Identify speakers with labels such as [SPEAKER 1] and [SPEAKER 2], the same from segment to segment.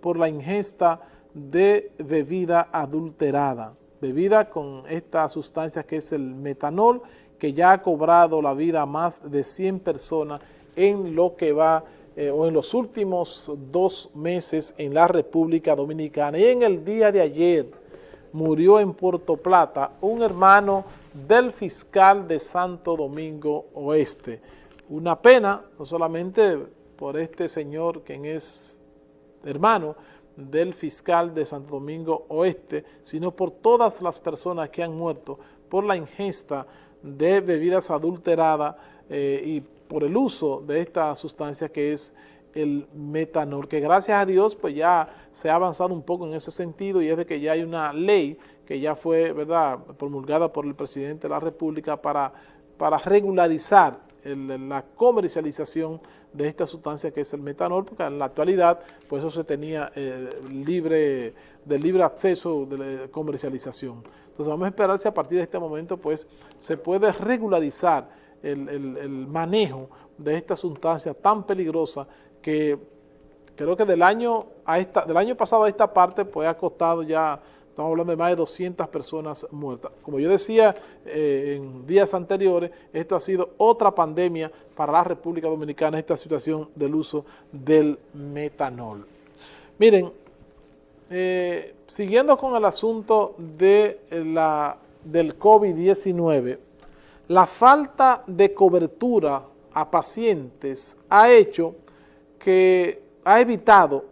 [SPEAKER 1] por la ingesta de bebida adulterada, bebida con esta sustancia que es el metanol, que ya ha cobrado la vida a más de 100 personas en lo que va eh, o en los últimos dos meses en la República Dominicana. Y en el día de ayer murió en Puerto Plata un hermano del fiscal de Santo Domingo Oeste. Una pena, no solamente por este señor quien es hermano del fiscal de Santo Domingo Oeste, sino por todas las personas que han muerto por la ingesta de bebidas adulteradas eh, y por el uso de esta sustancia que es el metanol, que gracias a Dios pues ya se ha avanzado un poco en ese sentido y es de que ya hay una ley que ya fue verdad promulgada por el presidente de la República para, para regularizar la comercialización de esta sustancia que es el metanol, porque en la actualidad pues eso se tenía eh, libre, de libre acceso de comercialización. Entonces vamos a esperar si a partir de este momento pues se puede regularizar el, el manejo de esta sustancia tan peligrosa que creo que del año, a esta, del año pasado a esta parte pues ha costado ya Estamos hablando de más de 200 personas muertas. Como yo decía eh, en días anteriores, esto ha sido otra pandemia para la República Dominicana, esta situación del uso del metanol. Miren, eh, siguiendo con el asunto de la, del COVID-19, la falta de cobertura a pacientes ha hecho que ha evitado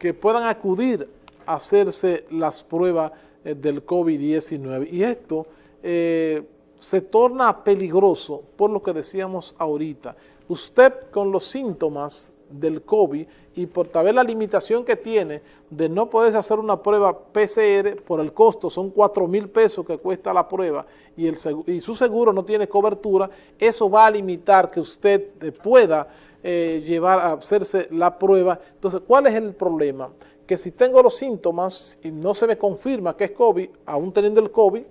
[SPEAKER 1] que puedan acudir hacerse las pruebas eh, del COVID-19. Y esto eh, se torna peligroso por lo que decíamos ahorita. Usted con los síntomas del COVID y por tal la limitación que tiene de no poder hacer una prueba PCR por el costo, son 4 mil pesos que cuesta la prueba y, el, y su seguro no tiene cobertura, eso va a limitar que usted eh, pueda llevar a hacerse la prueba. Entonces, ¿cuál es el problema? Que si tengo los síntomas y no se me confirma que es COVID, aún teniendo el COVID,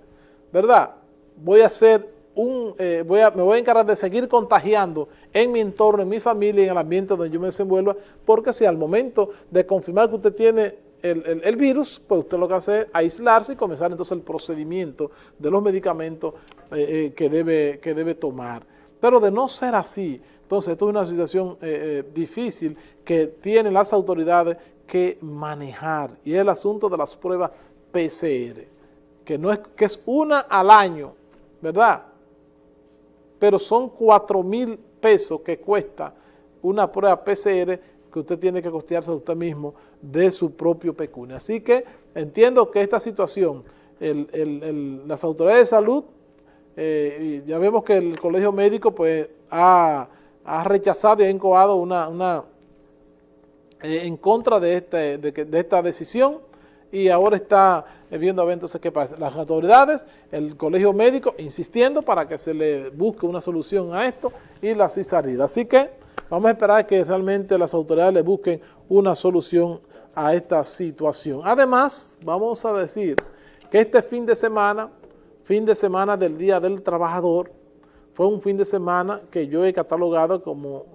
[SPEAKER 1] ¿verdad? Voy a hacer un, eh, voy a, me voy a encargar de seguir contagiando en mi entorno, en mi familia, en el ambiente donde yo me desenvuelva, porque si al momento de confirmar que usted tiene el, virus, pues usted lo que hace es aislarse y comenzar entonces el procedimiento de los medicamentos eh, eh, que, debe, que debe tomar. Pero de no ser así, entonces esto es una situación difícil que tienen las autoridades que manejar y el asunto de las pruebas PCR, que, no es, que es una al año, ¿verdad? Pero son 4 mil pesos que cuesta una prueba PCR que usted tiene que costearse a usted mismo de su propio pecunio. Así que entiendo que esta situación, las autoridades de salud, eh, ya vemos que el colegio médico pues ha, rechazado y ha encoado una, una en contra de, este, de, esta decisión y ahora está viendo a ver entonces qué pasa. Las autoridades, el colegio médico, insistiendo para que se le busque una solución a esto y la salida. Así que vamos a esperar que realmente las autoridades le busquen una solución a esta situación. Además, vamos a decir que este fin de semana, fin de semana del Día del Trabajador, fue un fin de semana que yo he catalogado como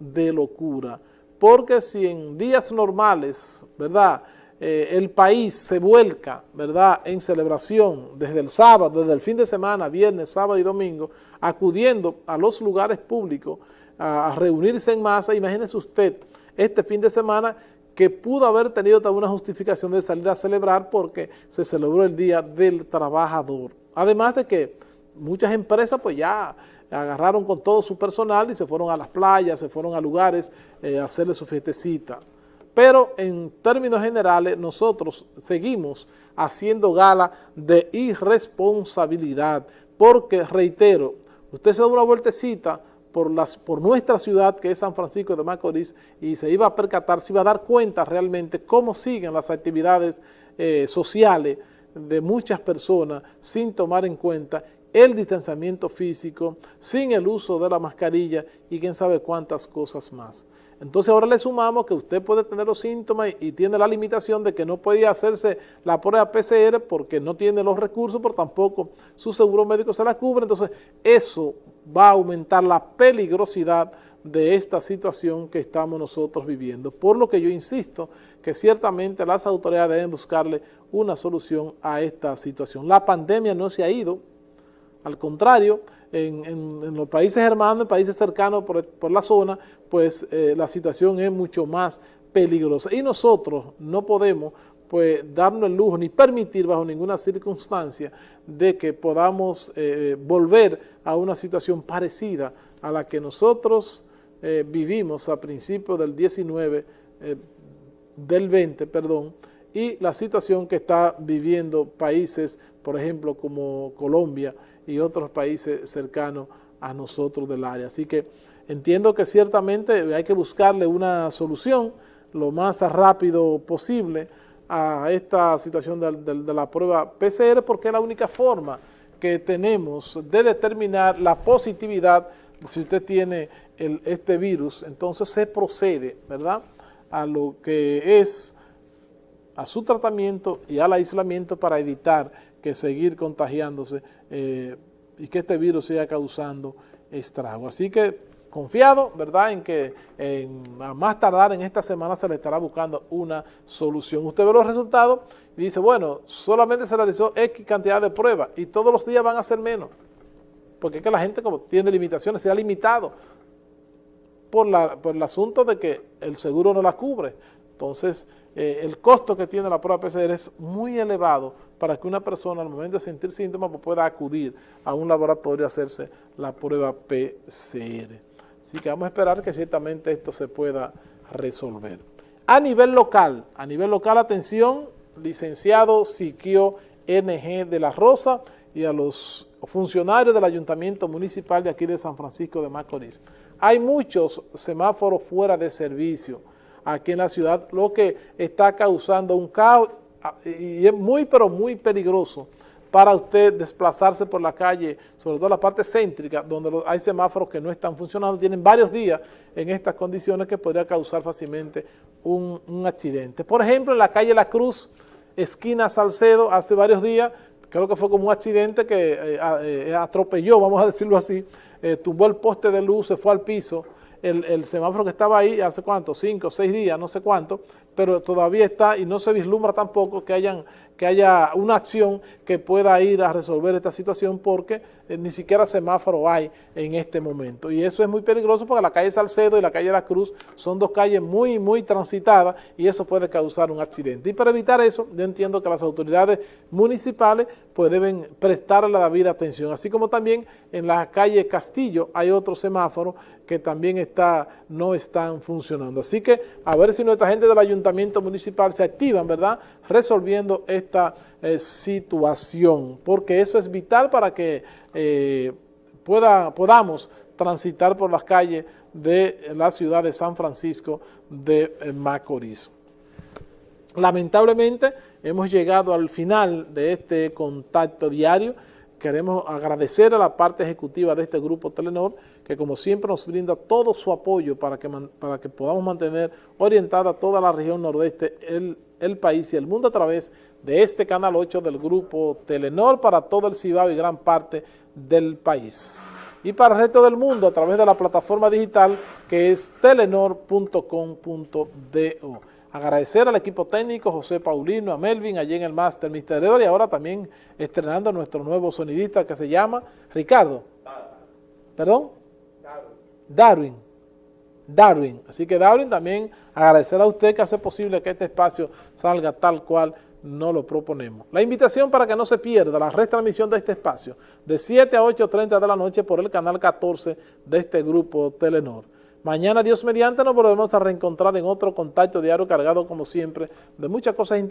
[SPEAKER 1] de locura porque si en días normales, ¿verdad?, eh, el país se vuelca, ¿verdad?, en celebración desde el sábado, desde el fin de semana, viernes, sábado y domingo, acudiendo a los lugares públicos a, reunirse en masa, imagínese usted este fin de semana que pudo haber tenido alguna justificación de salir a celebrar porque se celebró el Día del Trabajador. Además de que muchas empresas pues ya agarraron con todo su personal y se fueron a las playas, se fueron a lugares eh, a hacerle su fiestecita. Pero en términos generales nosotros seguimos haciendo gala de irresponsabilidad, porque reitero, usted se da una vueltecita por, las, por nuestra ciudad que es San Francisco de Macorís y se iba a percatar, se iba a dar cuenta realmente cómo siguen las actividades eh, sociales de muchas personas sin tomar en cuenta el distanciamiento físico, sin el uso de la mascarilla y quién sabe cuántas cosas más. Entonces ahora le sumamos que usted puede tener los síntomas y tiene la limitación de que no puede hacerse la prueba PCR porque no tiene los recursos, pero tampoco su seguro médico se la cubre. Entonces eso va a aumentar la peligrosidad de esta situación que estamos nosotros viviendo. Por lo que yo insisto que ciertamente las autoridades deben buscarle una solución a esta situación. La pandemia no se ha ido, al contrario, en, los países hermanos, en países cercanos por, la zona, pues eh, la situación es mucho más peligrosa. Y nosotros no podemos pues darnos el lujo ni permitir bajo ninguna circunstancia de que podamos eh, volver a una situación parecida a la que nosotros eh, vivimos a principios del 19, del 20, perdón, y la situación que está viviendo países, por ejemplo, como Colombia, y otros países cercanos a nosotros del área. Así que entiendo que ciertamente hay que buscarle una solución lo más rápido posible a esta situación de, la prueba PCR porque es la única forma que tenemos de determinar la positividad si usted tiene este virus, entonces se procede, ¿verdad?, a lo que es a su tratamiento y al aislamiento para evitar que seguir contagiándose eh, y que este virus siga causando estrago. Así que confiado, ¿verdad?, en que a más tardar en esta semana se le estará buscando una solución. Usted ve los resultados y dice, bueno, solamente se realizó X cantidad de pruebas y todos los días van a ser menos, porque es que la gente como tiene limitaciones, se ha limitado por, la, por el asunto de que el seguro no la cubre. Entonces, eh, el costo que tiene la prueba PCR es muy elevado para que una persona al momento de sentir síntomas pues, pueda acudir a un laboratorio a hacerse la prueba PCR. Así que vamos a esperar que ciertamente esto se pueda resolver. A nivel local, a nivel local, atención, licenciado Siquio NG de la Rosa y a los funcionarios del Ayuntamiento Municipal de aquí de San Francisco de Macorís. Hay muchos semáforos fuera de servicio aquí en la ciudad, lo que está causando un caos ah, y es muy pero muy peligroso para usted desplazarse por la calle, sobre todo la parte céntrica, donde hay semáforos que no están funcionando, tienen varios días en estas condiciones que podría causar fácilmente un, accidente. Por ejemplo, en la calle La Cruz, esquina Salcedo, hace varios días, creo que fue como un accidente que eh, eh, atropelló, vamos a decirlo así, eh, tumbó el poste de luz, se fue al piso, el, semáforo que estaba ahí hace cuánto, cinco, seis días, no sé cuánto, pero todavía está y no se vislumbra tampoco que, hayan, que haya una acción que pueda ir a resolver esta situación porque eh, ni siquiera semáforo hay en este momento. Y eso es muy peligroso porque la calle Salcedo y la calle La Cruz son dos calles muy, muy transitadas y eso puede causar un accidente. Y para evitar eso, yo entiendo que las autoridades municipales pues deben prestarle la debida atención, así como también en la calle Castillo hay otro semáforo que también está, no están funcionando. Así que a ver si nuestra gente del ayuntamiento municipal se activan, ¿verdad?, resolviendo eh, situación, porque eso es vital para que eh, podamos transitar por las calles de la ciudad de San Francisco de eh, Macorís. Lamentablemente hemos llegado al final de este contacto diario. Queremos agradecer a la parte ejecutiva de este grupo Telenor, que como siempre nos brinda todo su apoyo para que, para que podamos mantener orientada toda la región nordeste, el, el país y el mundo a través de este Canal 8 del grupo Telenor para todo el Cibao y gran parte del país. Y para el resto del mundo a través de la plataforma digital que es telenor.com.do. Agradecer al equipo técnico, José Paulino, a Melvin, allí en el Máster Mister y ahora también estrenando nuestro nuevo sonidista que se llama Ricardo. ¿Perdón? Darwin. Darwin. Así que Darwin también agradecer a usted que hace posible que este espacio salga tal cual no lo proponemos. La invitación para que no se pierda la retransmisión de este espacio de 7 a 8.30 de la noche por el canal 14 de este grupo Telenor. Mañana, Dios mediante, nos volvemos a reencontrar en otro contacto diario cargado, como siempre, de muchas cosas interesantes.